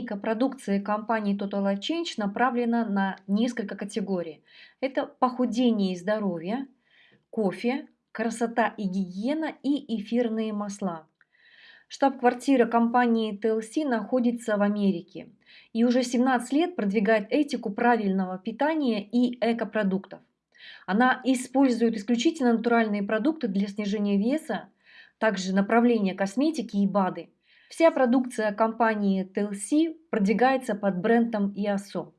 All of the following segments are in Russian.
линейка продукции компании Total Change направлена на несколько категорий. Это похудение и здоровье, кофе, красота и гигиена и эфирные масла. Штаб-квартира компании TLC находится в Америке и уже 17 лет продвигает этику правильного питания и экопродуктов. Она использует исключительно натуральные продукты для снижения веса, также направления косметики и БАДы. Вся продукция компании TLC продвигается под брендом IASO.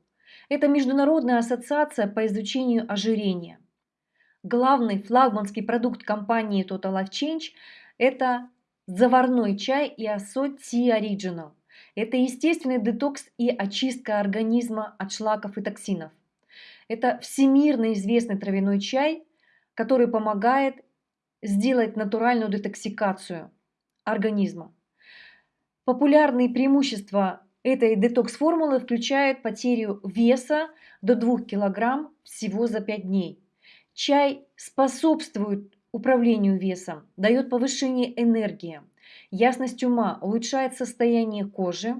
Это международная ассоциация по изучению ожирения. Главный флагманский продукт компании Total Life Change – это заварной чай IASO Tea Original. Это естественный детокс и очистка организма от шлаков и токсинов. Это всемирно известный травяной чай, который помогает сделать натуральную детоксикацию организма. Популярные преимущества этой детокс-формулы включают потерю веса до 2 кг всего за 5 дней. Чай способствует управлению весом, дает повышение энергии, ясность ума, улучшает состояние кожи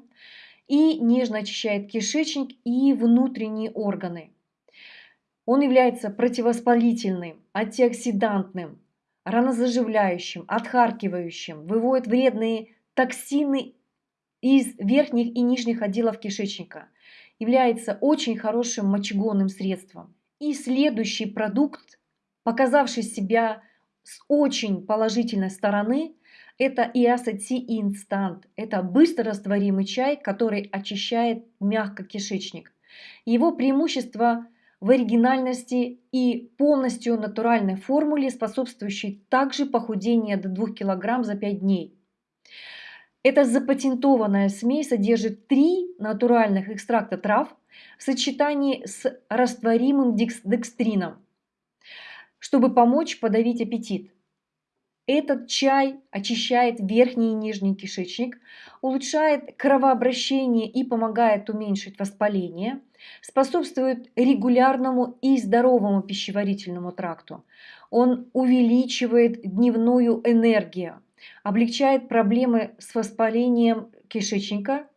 и нежно очищает кишечник и внутренние органы. Он является противовоспалительным, антиоксидантным, ранозаживляющим, отхаркивающим, выводит вредные токсины из верхних и нижних отделов кишечника, является очень хорошим мочегонным средством. И следующий продукт, показавший себя с очень положительной стороны, это Иасати Инстант. Это быстро растворимый чай, который очищает мягко кишечник. Его преимущество в оригинальности и полностью натуральной формуле, способствующей также похудению до 2 кг за 5 дней. Эта запатентованная смесь содержит три натуральных экстракта трав в сочетании с растворимым декстрином, чтобы помочь подавить аппетит. Этот чай очищает верхний и нижний кишечник, улучшает кровообращение и помогает уменьшить воспаление, способствует регулярному и здоровому пищеварительному тракту. Он увеличивает дневную энергию, облегчает проблемы с воспалением кишечника.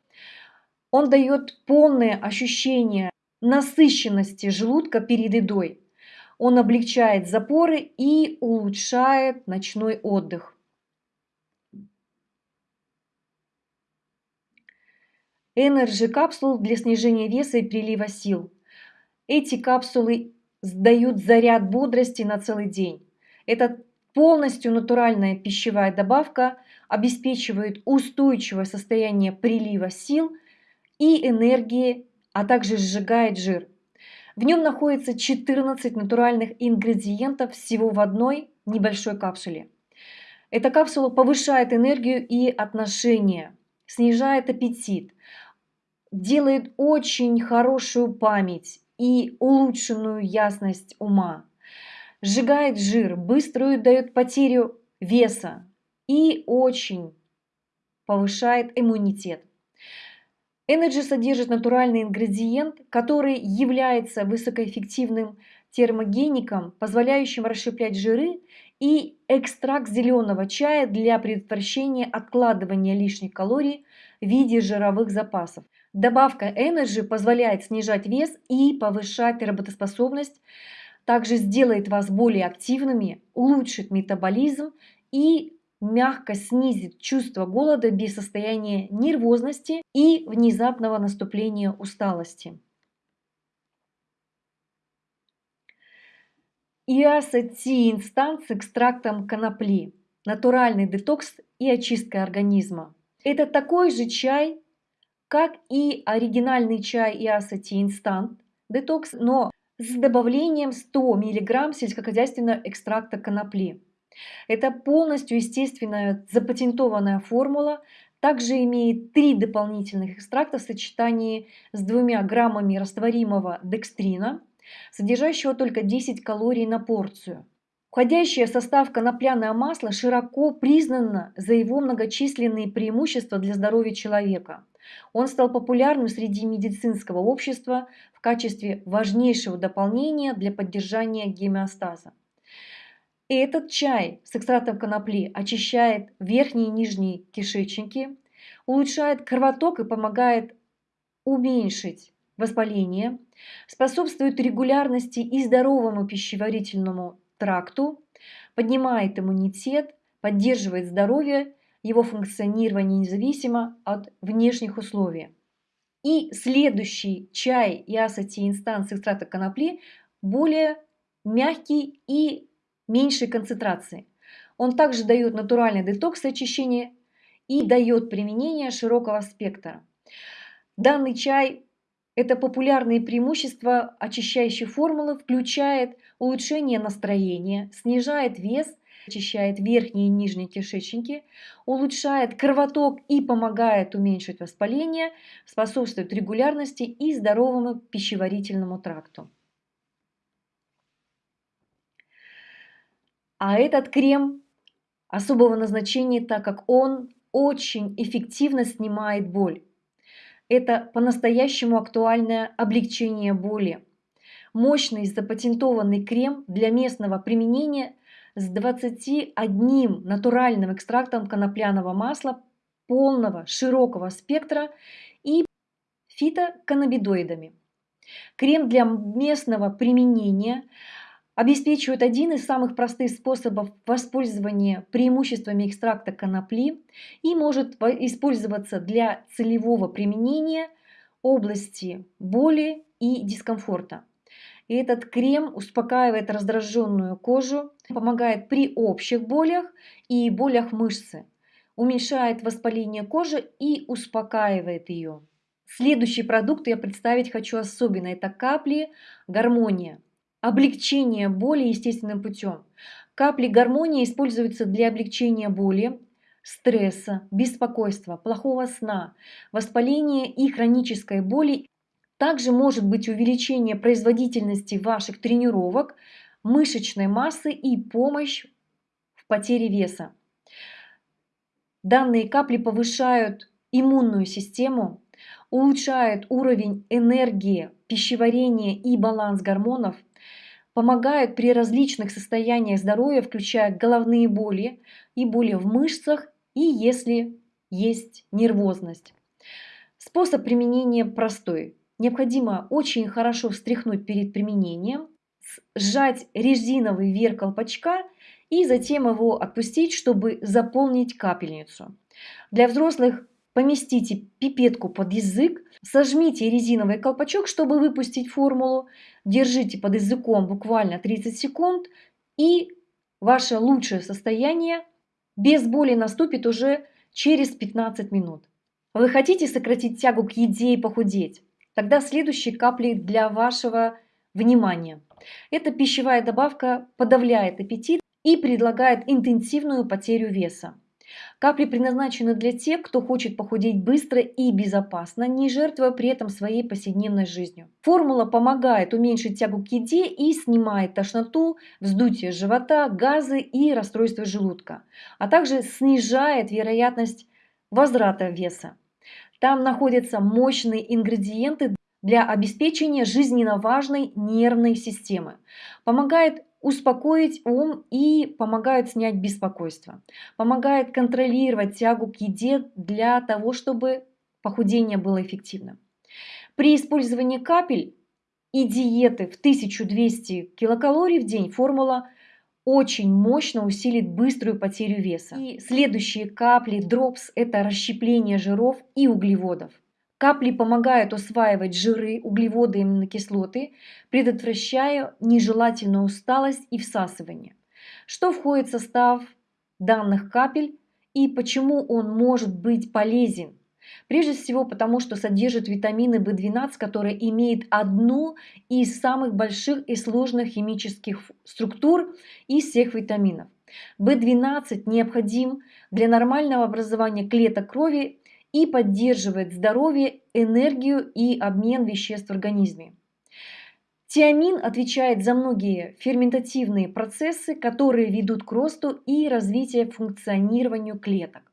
Он дает полное ощущение насыщенности желудка перед едой. Он облегчает запоры и улучшает ночной отдых. Energy капсул для снижения веса и прилива сил. Эти капсулы дают заряд бодрости на целый день. Это Полностью натуральная пищевая добавка обеспечивает устойчивое состояние прилива сил и энергии, а также сжигает жир. В нем находится 14 натуральных ингредиентов всего в одной небольшой капсуле. Эта капсула повышает энергию и отношения, снижает аппетит, делает очень хорошую память и улучшенную ясность ума сжигает жир, быструю дает потерю веса и очень повышает иммунитет. Energy содержит натуральный ингредиент, который является высокоэффективным термогеником, позволяющим расщеплять жиры, и экстракт зеленого чая для предотвращения откладывания лишних калорий в виде жировых запасов. Добавка Energy позволяет снижать вес и повышать работоспособность, также сделает вас более активными, улучшит метаболизм и мягко снизит чувство голода без состояния нервозности и внезапного наступления усталости. Иаса-Ти инстанс с экстрактом конопли, натуральный детокс и очистка организма. Это такой же чай, как и оригинальный чай Иаса-Ти инстант детокс, но с добавлением 100 мг сельскохозяйственного экстракта конопли. Это полностью естественная запатентованная формула, также имеет три дополнительных экстракта в сочетании с двумя граммами растворимого декстрина, содержащего только 10 калорий на порцию. Входящее в состав конопляное масло широко признано за его многочисленные преимущества для здоровья человека. Он стал популярным среди медицинского общества качестве важнейшего дополнения для поддержания гемеостаза. Этот чай с экстрактом конопли очищает верхние и нижние кишечники, улучшает кровоток и помогает уменьшить воспаление, способствует регулярности и здоровому пищеварительному тракту, поднимает иммунитет, поддерживает здоровье, его функционирование независимо от внешних условий. И следующий чай Ясати инстанс экстракта конопли более мягкий и меньшей концентрации. Он также дает натуральный детокс и очищение и дает применение широкого спектра. Данный чай – это популярные преимущества очищающей формулы, включает улучшение настроения, снижает вес, очищает верхние и нижние кишечники, улучшает кровоток и помогает уменьшить воспаление, способствует регулярности и здоровому пищеварительному тракту. А этот крем особого назначения, так как он очень эффективно снимает боль. Это по-настоящему актуальное облегчение боли. Мощный запатентованный крем для местного применения с 21 натуральным экстрактом конопляного масла полного широкого спектра и фитоканнабидоидами. Крем для местного применения обеспечивают один из самых простых способов воспользования преимуществами экстракта конопли и может использоваться для целевого применения области боли и дискомфорта. И этот крем успокаивает раздраженную кожу, помогает при общих болях и болях мышцы, уменьшает воспаление кожи и успокаивает ее. Следующий продукт я представить хочу особенно. Это капли гармония облегчение боли естественным путем. Капли гармонии используются для облегчения боли, стресса, беспокойства, плохого сна, воспаления и хронической боли. Также может быть увеличение производительности ваших тренировок, мышечной массы и помощь в потере веса. Данные капли повышают иммунную систему, улучшают уровень энергии, пищеварения и баланс гормонов, помогают при различных состояниях здоровья, включая головные боли и боли в мышцах и если есть нервозность. Способ применения простой. Необходимо очень хорошо встряхнуть перед применением, сжать резиновый верх колпачка и затем его отпустить, чтобы заполнить капельницу. Для взрослых поместите пипетку под язык, сожмите резиновый колпачок, чтобы выпустить формулу, держите под языком буквально 30 секунд, и ваше лучшее состояние без боли наступит уже через 15 минут. Вы хотите сократить тягу к еде и похудеть? Тогда следующие капли для вашего внимания. Эта пищевая добавка подавляет аппетит и предлагает интенсивную потерю веса. Капли предназначены для тех, кто хочет похудеть быстро и безопасно, не жертвуя при этом своей повседневной жизнью. Формула помогает уменьшить тягу к еде и снимает тошноту, вздутие живота, газы и расстройство желудка, а также снижает вероятность возврата веса. Там находятся мощные ингредиенты для обеспечения жизненно важной нервной системы. Помогает успокоить ум и помогают снять беспокойство. Помогает контролировать тягу к еде для того, чтобы похудение было эффективным. При использовании капель и диеты в 1200 килокалорий в день формула очень мощно усилит быструю потерю веса. И следующие капли Drops – это расщепление жиров и углеводов. Капли помогают усваивать жиры, углеводы и аминокислоты, предотвращая нежелательную усталость и всасывание. Что входит в состав данных капель и почему он может быть полезен? Прежде всего потому, что содержит витамины В12, которые имеют одну из самых больших и сложных химических структур из всех витаминов. В12 необходим для нормального образования клеток крови и поддерживает здоровье, энергию и обмен веществ в организме. Тиамин отвечает за многие ферментативные процессы, которые ведут к росту и развитию функционированию клеток.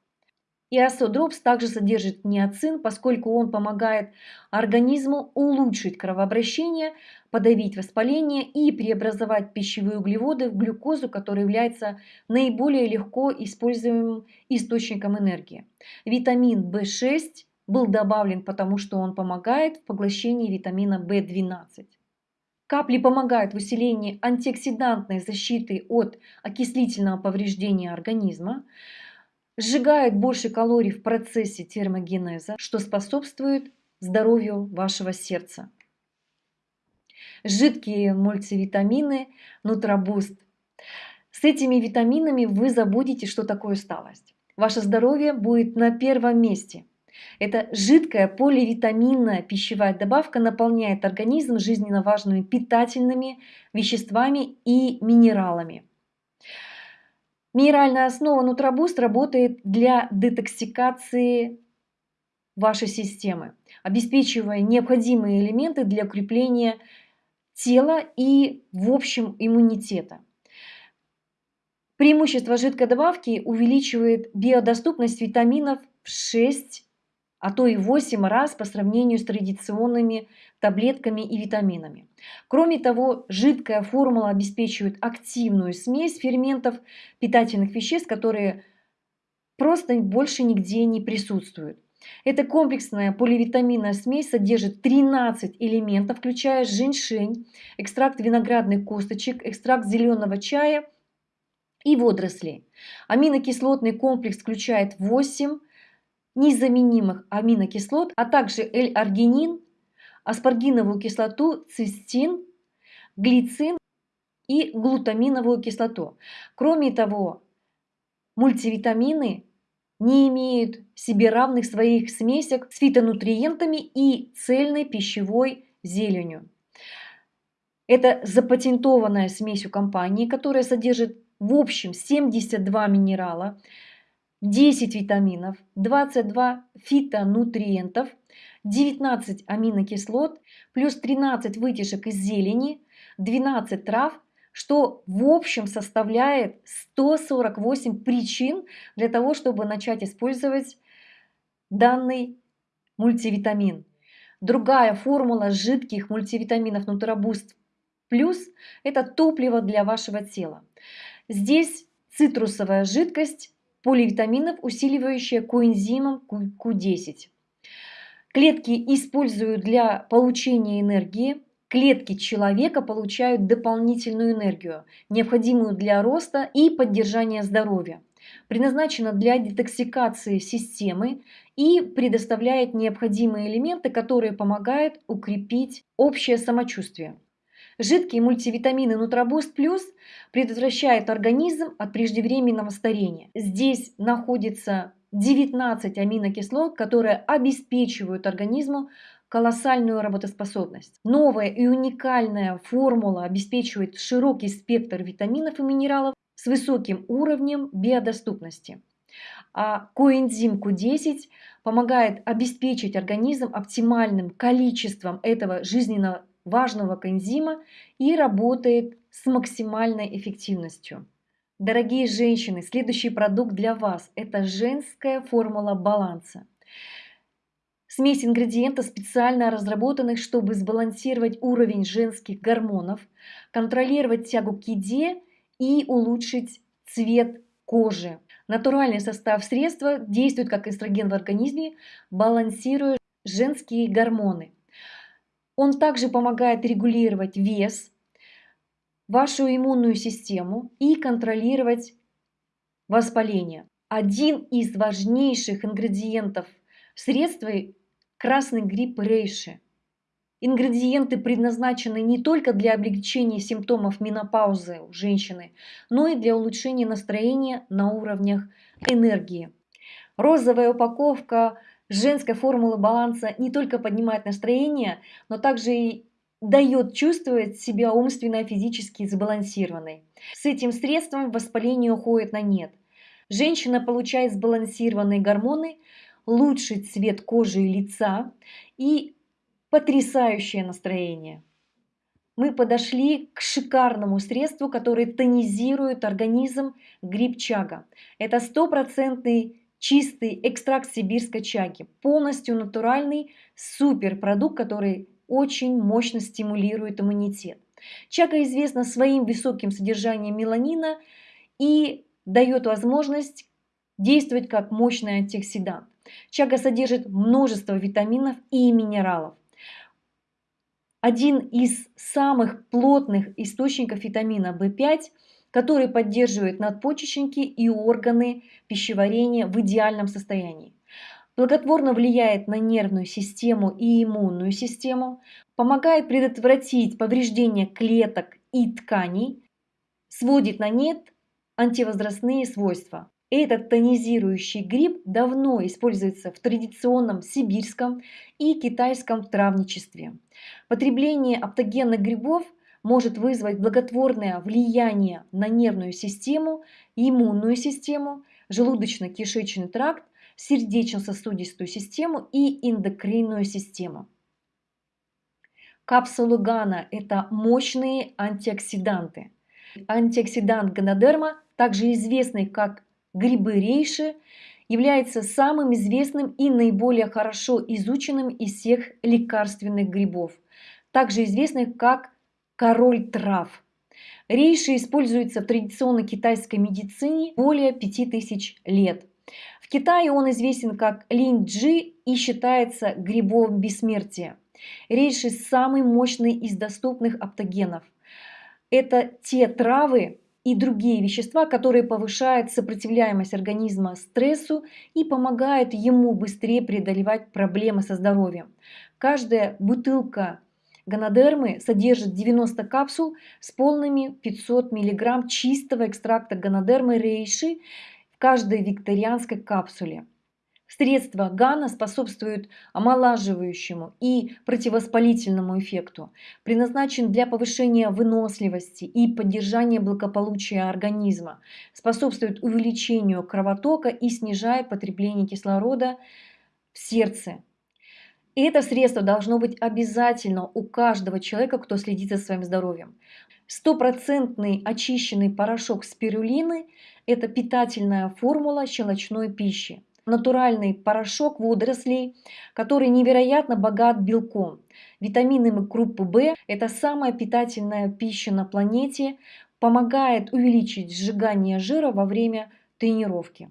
И Асодропс также содержит неоцин, поскольку он помогает организму улучшить кровообращение, подавить воспаление и преобразовать пищевые углеводы в глюкозу, которая является наиболее легко используемым источником энергии. Витамин В6, был добавлен, потому что он помогает в поглощении витамина В12. Капли помогают в усилении антиоксидантной защиты от окислительного повреждения организма, сжигают больше калорий в процессе термогенеза, что способствует здоровью вашего сердца. Жидкие мультивитамины Нутробуст. С этими витаминами вы забудете, что такое усталость. Ваше здоровье будет на первом месте – эта жидкая поливитаминная пищевая добавка наполняет организм жизненно важными питательными веществами и минералами. Минеральная основа Нутробуст работает для детоксикации вашей системы, обеспечивая необходимые элементы для укрепления тела и, в общем, иммунитета. Преимущество жидкой добавки увеличивает биодоступность витаминов в 6 а то и 8 раз по сравнению с традиционными таблетками и витаминами. Кроме того, жидкая формула обеспечивает активную смесь ферментов питательных веществ, которые просто больше нигде не присутствуют. Эта комплексная поливитаминная смесь содержит 13 элементов, включая женьшень, экстракт виноградных косточек, экстракт зеленого чая и водорослей. Аминокислотный комплекс включает 8 незаменимых аминокислот, а также L-аргинин, аспаргиновую кислоту, цистин, глицин и глутаминовую кислоту. Кроме того, мультивитамины не имеют себе равных своих смесях с фитонутриентами и цельной пищевой зеленью. Это запатентованная смесь у компании, которая содержит в общем 72 минерала, 10 витаминов, 22 фитонутриентов, 19 аминокислот, плюс 13 вытяжек из зелени, 12 трав, что в общем составляет 148 причин для того, чтобы начать использовать данный мультивитамин. Другая формула жидких мультивитаминов Нутробуст Плюс – это топливо для вашего тела. Здесь цитрусовая жидкость поливитаминов, усиливающая коэнзимом Q10. Клетки используют для получения энергии, клетки человека получают дополнительную энергию, необходимую для роста и поддержания здоровья. Предназначена для детоксикации системы и предоставляет необходимые элементы, которые помогают укрепить общее самочувствие. Жидкие мультивитамины Нутробуст Плюс предотвращают организм от преждевременного старения. Здесь находится 19 аминокислот, которые обеспечивают организму колоссальную работоспособность. Новая и уникальная формула обеспечивает широкий спектр витаминов и минералов с высоким уровнем биодоступности. А коэнзим Q10 помогает обеспечить организм оптимальным количеством этого жизненно важного коэнзима и работает с максимальной эффективностью. Дорогие женщины, следующий продукт для вас – это женская формула баланса. Смесь ингредиентов, специально разработанных, чтобы сбалансировать уровень женских гормонов, контролировать тягу к еде и улучшить цвет кожи. Натуральный состав средства действует как эстроген в организме, балансируя женские гормоны. Он также помогает регулировать вес, вашу иммунную систему и контролировать воспаление. Один из важнейших ингредиентов средства – красный гриб рейши. Ингредиенты предназначены не только для облегчения симптомов менопаузы у женщины, но и для улучшения настроения на уровнях энергии. Розовая упаковка женская формула баланса не только поднимает настроение, но также и дает чувствовать себя умственно и физически сбалансированной. С этим средством воспаление уходит на нет. Женщина получает сбалансированные гормоны, лучший цвет кожи и лица и потрясающее настроение. Мы подошли к шикарному средству, которое тонизирует организм грибчага. Это стопроцентный чистый экстракт сибирской чаги, полностью натуральный суперпродукт, который очень мощно стимулирует иммунитет. Чага известна своим высоким содержанием меланина и дает возможность действовать как мощный антиоксидант. Чага содержит множество витаминов и минералов. Один из самых плотных источников витамина В5, который поддерживает надпочечники и органы пищеварения в идеальном состоянии. Благотворно влияет на нервную систему и иммунную систему, помогает предотвратить повреждение клеток и тканей, сводит на нет антивозрастные свойства. Этот тонизирующий гриб давно используется в традиционном сибирском и китайском травничестве. Потребление аптогенных грибов может вызвать благотворное влияние на нервную систему, иммунную систему, желудочно-кишечный тракт, сердечно-сосудистую систему и эндокринную систему. Капсулы ГАНА – это мощные антиоксиданты. Антиоксидант ганодерма, также известный как грибы рейши, является самым известным и наиболее хорошо изученным из всех лекарственных грибов, также известных как король трав. Рейши используется в традиционной китайской медицине более 5000 лет. В Китае он известен как линь-джи и считается грибом бессмертия. Рейши самый мощный из доступных аптогенов. Это те травы, и другие вещества, которые повышают сопротивляемость организма стрессу и помогают ему быстрее преодолевать проблемы со здоровьем. Каждая бутылка гонодермы содержит 90 капсул с полными 500 мг чистого экстракта гонодермы рейши в каждой викторианской капсуле. Средства ГАНА способствуют омолаживающему и противовоспалительному эффекту, предназначен для повышения выносливости и поддержания благополучия организма, способствует увеличению кровотока и снижает потребление кислорода в сердце. И это средство должно быть обязательно у каждого человека, кто следит за своим здоровьем. Стопроцентный очищенный порошок спирулины – это питательная формула щелочной пищи натуральный порошок водорослей, который невероятно богат белком. Витаминами группы В – это самая питательная пища на планете, помогает увеличить сжигание жира во время тренировки.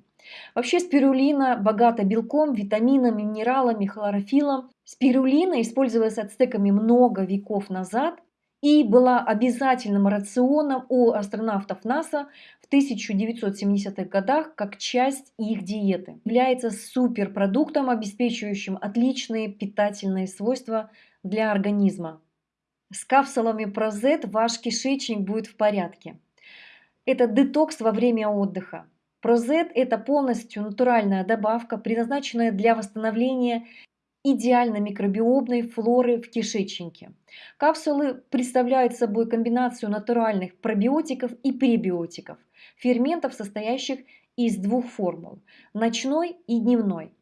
Вообще спирулина богата белком, витаминами, минералами, хлорофилом. Спирулина использовалась ацтеками много веков назад и была обязательным рационом у астронавтов НАСА в 1970-х годах как часть их диеты. Является суперпродуктом, обеспечивающим отличные питательные свойства для организма. С капсулами Прозет ваш кишечник будет в порядке. Это детокс во время отдыха. Прозет – это полностью натуральная добавка, предназначенная для восстановления идеально микробиомной флоры в кишечнике. Капсулы представляют собой комбинацию натуральных пробиотиков и пребиотиков, ферментов, состоящих из двух формул – ночной и дневной.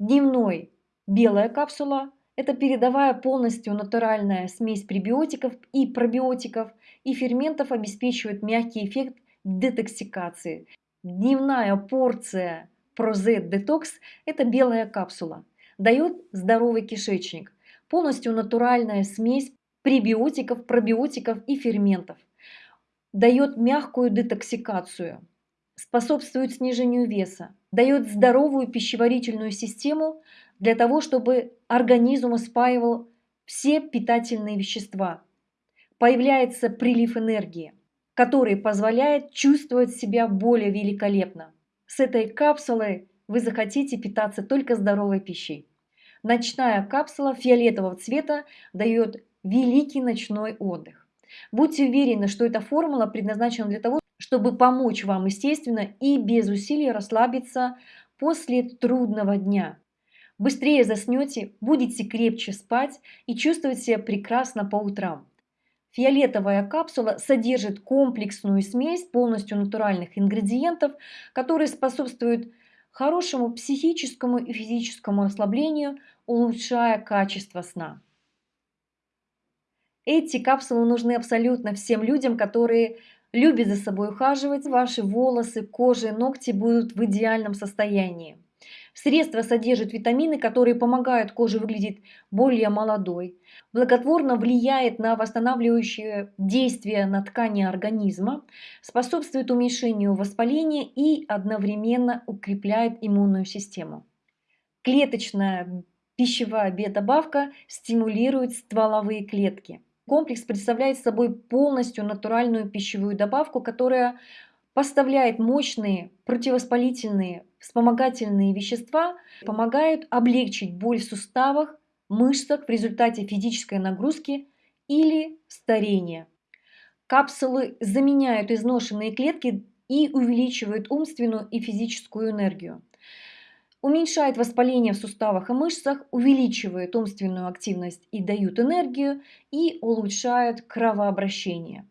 Дневной – белая капсула – это передовая полностью натуральная смесь пребиотиков и пробиотиков и ферментов обеспечивает мягкий эффект детоксикации. Дневная порция Prozet Detox – это белая капсула – дает здоровый кишечник, полностью натуральная смесь пребиотиков, пробиотиков и ферментов, дает мягкую детоксикацию, способствует снижению веса, дает здоровую пищеварительную систему для того, чтобы организм спаивал все питательные вещества. Появляется прилив энергии, который позволяет чувствовать себя более великолепно. С этой капсулой вы захотите питаться только здоровой пищей. Ночная капсула фиолетового цвета дает великий ночной отдых. Будьте уверены, что эта формула предназначена для того, чтобы помочь вам естественно и без усилий расслабиться после трудного дня. Быстрее заснете, будете крепче спать и чувствовать себя прекрасно по утрам. Фиолетовая капсула содержит комплексную смесь полностью натуральных ингредиентов, которые способствуют хорошему психическому и физическому расслаблению, улучшая качество сна. Эти капсулы нужны абсолютно всем людям, которые любят за собой ухаживать. Ваши волосы, кожа и ногти будут в идеальном состоянии. Средство содержит витамины, которые помогают коже выглядеть более молодой, благотворно влияет на восстанавливающее действие на ткани организма, способствует уменьшению воспаления и одновременно укрепляет иммунную систему. Клеточная пищевая биодобавка стимулирует стволовые клетки. Комплекс представляет собой полностью натуральную пищевую добавку, которая поставляет мощные противовоспалительные вспомогательные вещества, помогают облегчить боль в суставах, мышцах в результате физической нагрузки или старения. Капсулы заменяют изношенные клетки и увеличивают умственную и физическую энергию. Уменьшают воспаление в суставах и мышцах, увеличивают умственную активность и дают энергию, и улучшают кровообращение.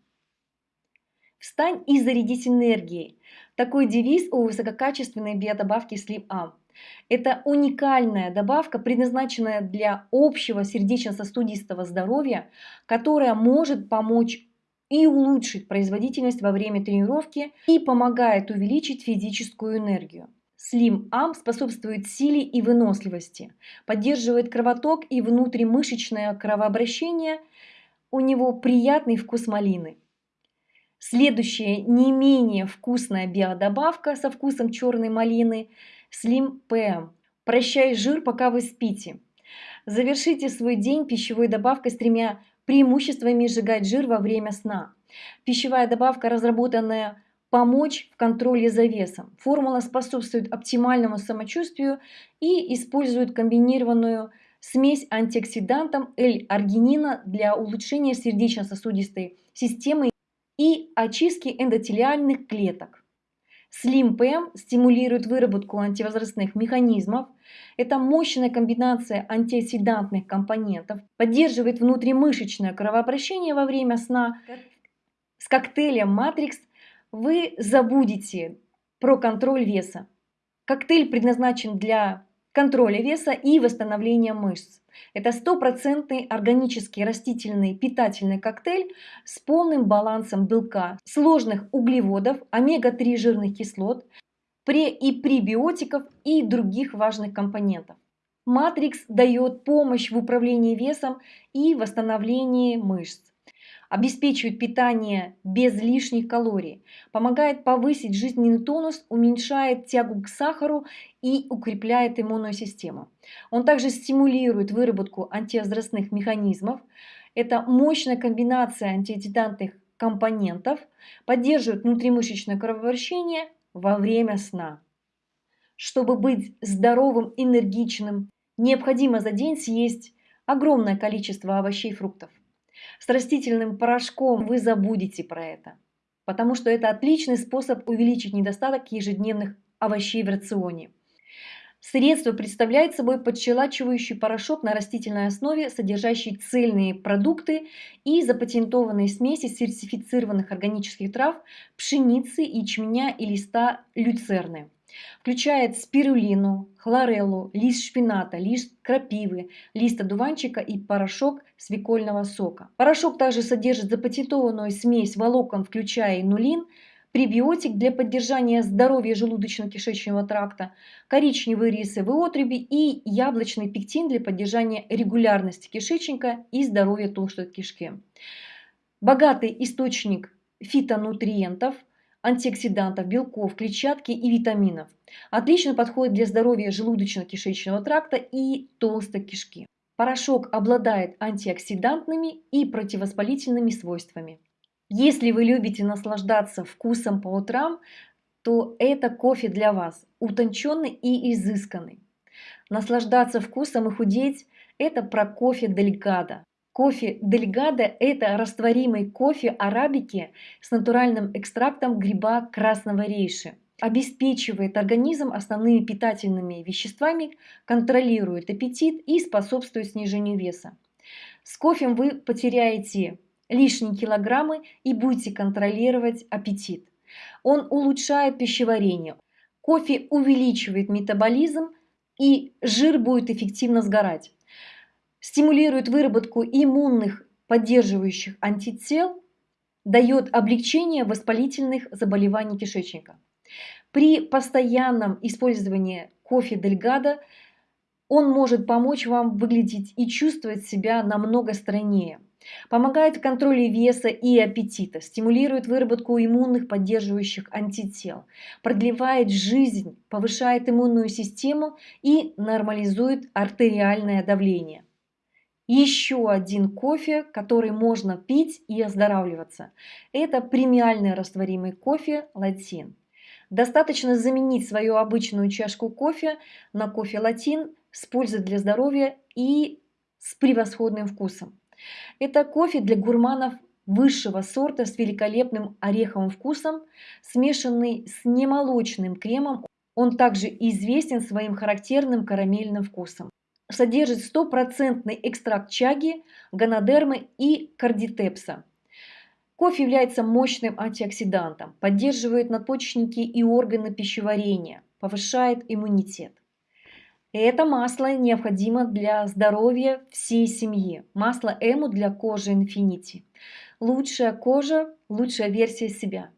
Встань и зарядись энергией. Такой девиз у высококачественной биодобавки Slim Am. Это уникальная добавка, предназначенная для общего сердечно-сосудистого здоровья, которая может помочь и улучшить производительность во время тренировки и помогает увеличить физическую энергию. Slim Am способствует силе и выносливости, поддерживает кровоток и внутримышечное кровообращение. У него приятный вкус малины. Следующая не менее вкусная биодобавка со вкусом черной малины – Slim PM. Прощай жир, пока вы спите. Завершите свой день пищевой добавкой с тремя преимуществами сжигать жир во время сна. Пищевая добавка, разработанная помочь в контроле за весом. Формула способствует оптимальному самочувствию и использует комбинированную смесь антиоксидантов L-аргинина для улучшения сердечно-сосудистой системы и очистки эндотелиальных клеток. PM стимулирует выработку антивозрастных механизмов. Это мощная комбинация антиоксидантных компонентов, поддерживает внутримышечное кровообращение во время сна. С коктейлем Matrix вы забудете про контроль веса. Коктейль предназначен для контроля веса и восстановления мышц. Это стопроцентный органический растительный питательный коктейль с полным балансом белка, сложных углеводов, омега-3 жирных кислот, пре- и пребиотиков и других важных компонентов. Матрикс дает помощь в управлении весом и восстановлении мышц обеспечивает питание без лишних калорий, помогает повысить жизненный тонус, уменьшает тягу к сахару и укрепляет иммунную систему. Он также стимулирует выработку антивозрастных механизмов. Это мощная комбинация антиоксидантных компонентов, поддерживает внутримышечное кровообращение во время сна. Чтобы быть здоровым, энергичным, необходимо за день съесть огромное количество овощей и фруктов. С растительным порошком вы забудете про это, потому что это отличный способ увеличить недостаток ежедневных овощей в рационе. Средство представляет собой подщелачивающий порошок на растительной основе, содержащий цельные продукты и запатентованные смеси сертифицированных органических трав, пшеницы, ячменя и листа люцерны. Включает спирулину, хлореллу, лист шпината, лист крапивы, лист одуванчика и порошок свекольного сока. Порошок также содержит запатентованную смесь волокон, включая инулин, пребиотик для поддержания здоровья желудочно-кишечного тракта, коричневые рисовые отруби и яблочный пектин для поддержания регулярности кишечника и здоровья толстой кишки. Богатый источник фитонутриентов – антиоксидантов, белков, клетчатки и витаминов. Отлично подходит для здоровья желудочно-кишечного тракта и толстой кишки. Порошок обладает антиоксидантными и противовоспалительными свойствами. Если вы любите наслаждаться вкусом по утрам, то это кофе для вас, утонченный и изысканный. Наслаждаться вкусом и худеть – это про кофе Дельгадо. Кофе Дельгадо – это растворимый кофе арабики с натуральным экстрактом гриба красного рейши. Обеспечивает организм основными питательными веществами, контролирует аппетит и способствует снижению веса. С кофе вы потеряете лишние килограммы и будете контролировать аппетит. Он улучшает пищеварение. Кофе увеличивает метаболизм и жир будет эффективно сгорать стимулирует выработку иммунных поддерживающих антител, дает облегчение воспалительных заболеваний кишечника. При постоянном использовании кофе Дельгадо он может помочь вам выглядеть и чувствовать себя намного стройнее. Помогает в контроле веса и аппетита, стимулирует выработку иммунных поддерживающих антител, продлевает жизнь, повышает иммунную систему и нормализует артериальное давление. Еще один кофе, который можно пить и оздоравливаться. Это премиальный растворимый кофе латин. Достаточно заменить свою обычную чашку кофе на кофе латин с пользой для здоровья и с превосходным вкусом. Это кофе для гурманов высшего сорта с великолепным ореховым вкусом, смешанный с немолочным кремом. Он также известен своим характерным карамельным вкусом. Содержит стопроцентный экстракт чаги, ганодермы и кардитепса. Кофе является мощным антиоксидантом, поддерживает надпочечники и органы пищеварения, повышает иммунитет. Это масло необходимо для здоровья всей семьи. Масло Эму для кожи Infinity. Лучшая кожа, лучшая версия себя.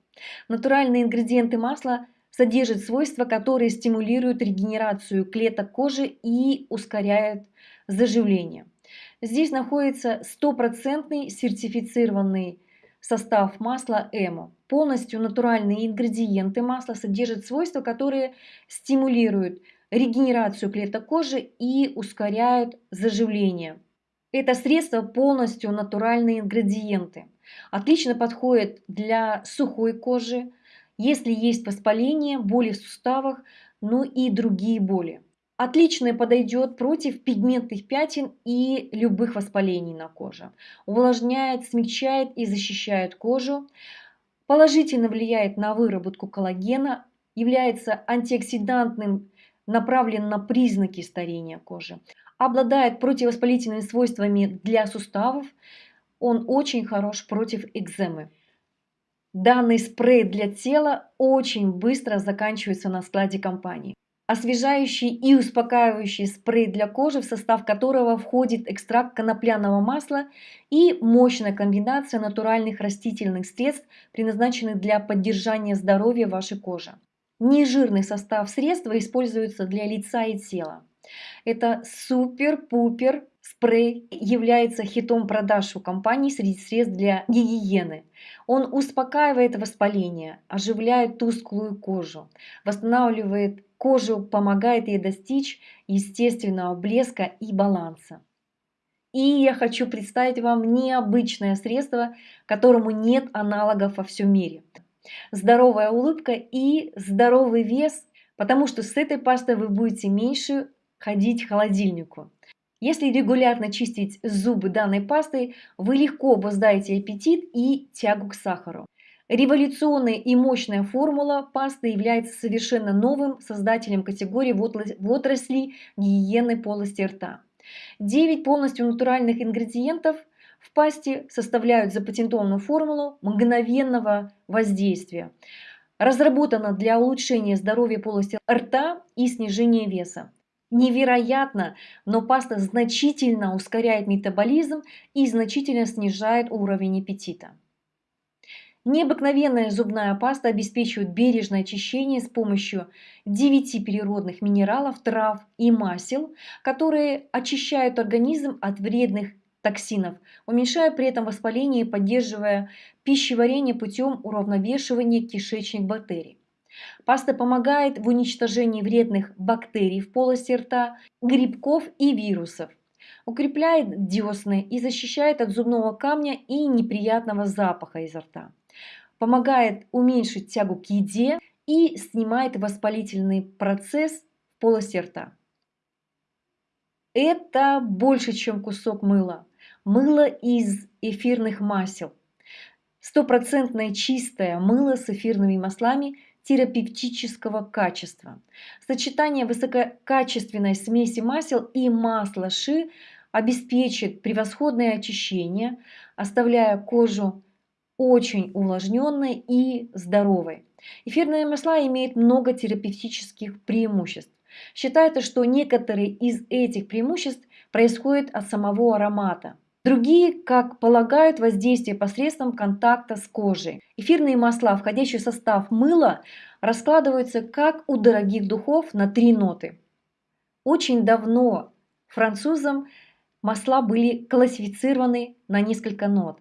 Натуральные ингредиенты масла содержат свойства, которые стимулируют регенерацию клеток кожи и ускоряют заживление. Здесь находится стопроцентный сертифицированный состав масла Эмо. Полностью натуральные ингредиенты масла содержат свойства, которые стимулируют регенерацию клеток кожи и ускоряют заживление. Это средство полностью натуральные ингредиенты. Отлично подходит для сухой кожи, если есть воспаление, боли в суставах, ну и другие боли. Отлично подойдет против пигментных пятен и любых воспалений на коже. Увлажняет, смягчает и защищает кожу. Положительно влияет на выработку коллагена, является антиоксидантным, направлен на признаки старения кожи. Обладает противовоспалительными свойствами для суставов. Он очень хорош против экземы. Данный спрей для тела очень быстро заканчивается на складе компании освежающий и успокаивающий спрей для кожи, в состав которого входит экстракт конопляного масла и мощная комбинация натуральных растительных средств, предназначенных для поддержания здоровья вашей кожи. Нежирный состав средства используется для лица и тела. Это супер-пупер спрей является хитом продаж у компании среди средств для гигиены. Он успокаивает воспаление, оживляет тусклую кожу, восстанавливает кожу, помогает ей достичь естественного блеска и баланса. И я хочу представить вам необычное средство, которому нет аналогов во всем мире. Здоровая улыбка и здоровый вес, потому что с этой пастой вы будете меньше ходить к холодильнику. Если регулярно чистить зубы данной пастой, вы легко обуздаете аппетит и тягу к сахару. Революционная и мощная формула пасты является совершенно новым создателем категории в отрасли гигиены полости рта. 9 полностью натуральных ингредиентов в пасте составляют запатентованную формулу мгновенного воздействия. Разработана для улучшения здоровья полости рта и снижения веса. Невероятно, но паста значительно ускоряет метаболизм и значительно снижает уровень аппетита. Необыкновенная зубная паста обеспечивает бережное очищение с помощью 9 природных минералов, трав и масел, которые очищают организм от вредных токсинов, уменьшая при этом воспаление и поддерживая пищеварение путем уравновешивания кишечных бактерий. Паста помогает в уничтожении вредных бактерий в полости рта, грибков и вирусов. Укрепляет десны и защищает от зубного камня и неприятного запаха изо рта помогает уменьшить тягу к еде и снимает воспалительный процесс в полости рта. Это больше, чем кусок мыла. Мыло из эфирных масел. Стопроцентное чистое мыло с эфирными маслами терапевтического качества. Сочетание высококачественной смеси масел и масла ши обеспечит превосходное очищение, оставляя кожу очень увлажненной и здоровой. Эфирные масла имеют много терапевтических преимуществ. Считается, что некоторые из этих преимуществ происходят от самого аромата. Другие, как полагают, воздействие посредством контакта с кожей. Эфирные масла, входящие в состав мыла, раскладываются как у дорогих духов на три ноты. Очень давно французам масла были классифицированы на несколько нот.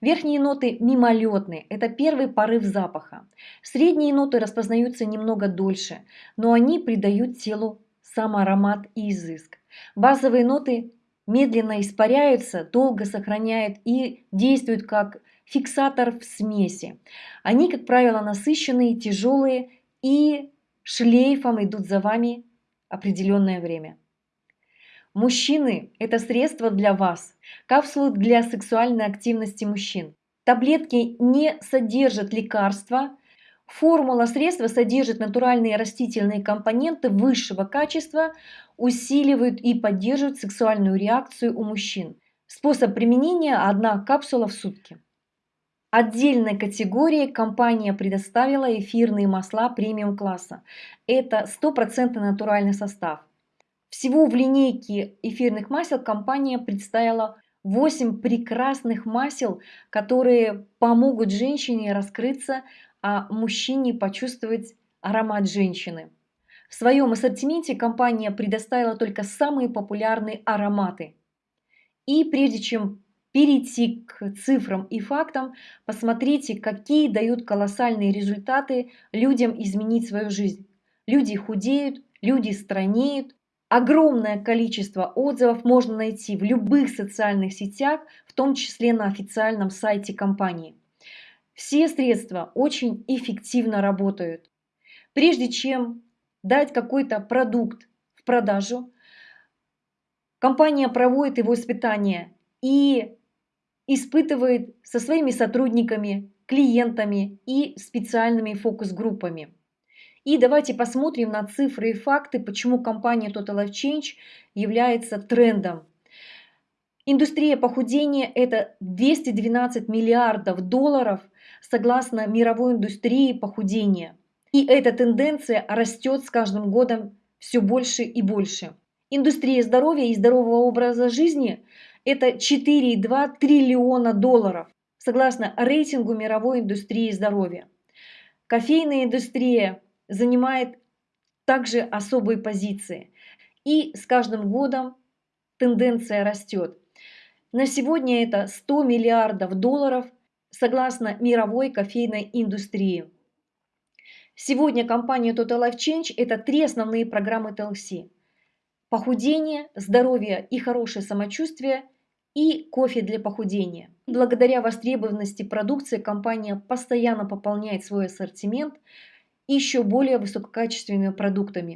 Верхние ноты мимолетные, это первый порыв запаха. Средние ноты распознаются немного дольше, но они придают телу сам аромат и изыск. Базовые ноты медленно испаряются, долго сохраняют и действуют как фиксатор в смеси. Они, как правило, насыщенные, тяжелые и шлейфом идут за вами определенное время. Мужчины – это средство для вас, капсулы для сексуальной активности мужчин. Таблетки не содержат лекарства, формула средства содержит натуральные растительные компоненты высшего качества, усиливают и поддерживают сексуальную реакцию у мужчин. Способ применения – одна капсула в сутки. Отдельной категории компания предоставила эфирные масла премиум класса. Это 100% натуральный состав. Всего в линейке эфирных масел компания представила 8 прекрасных масел, которые помогут женщине раскрыться, а мужчине почувствовать аромат женщины. В своем ассортименте компания предоставила только самые популярные ароматы. И прежде чем перейти к цифрам и фактам, посмотрите, какие дают колоссальные результаты людям изменить свою жизнь. Люди худеют, люди странеют. Огромное количество отзывов можно найти в любых социальных сетях, в том числе на официальном сайте компании. Все средства очень эффективно работают. Прежде чем дать какой-то продукт в продажу, компания проводит его испытания и испытывает со своими сотрудниками, клиентами и специальными фокус-группами. И давайте посмотрим на цифры и факты, почему компания Total Life Change является трендом. Индустрия похудения – это 212 миллиардов долларов согласно мировой индустрии похудения. И эта тенденция растет с каждым годом все больше и больше. Индустрия здоровья и здорового образа жизни это 4,2 триллиона долларов, согласно рейтингу мировой индустрии здоровья. Кофейная индустрия занимает также особые позиции. И с каждым годом тенденция растет. На сегодня это 100 миллиардов долларов согласно мировой кофейной индустрии. Сегодня компания Total Life Change – это три основные программы TLC. Похудение, здоровье и хорошее самочувствие и кофе для похудения. Благодаря востребованности продукции компания постоянно пополняет свой ассортимент еще более высококачественными продуктами.